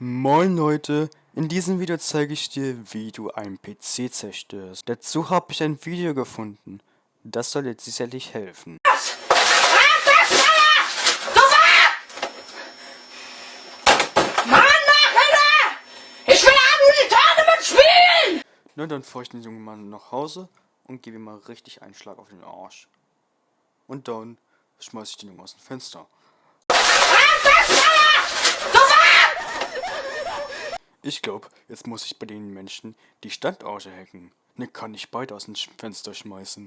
Moin Leute, in diesem Video zeige ich dir, wie du einen PC zerstörst. Dazu habe ich ein Video gefunden. Das soll dir sicherlich helfen. Mann, Nachhilfe! Ich will am Tournament spielen! Na, dann fahre ich den jungen Mann nach Hause und gebe ihm mal richtig einen Schlag auf den Arsch. Und dann schmeiße ich den Jungen aus dem Fenster. Ich glaube, jetzt muss ich bei den Menschen die Standorte hacken. Ne, kann ich beide aus dem Fenster schmeißen.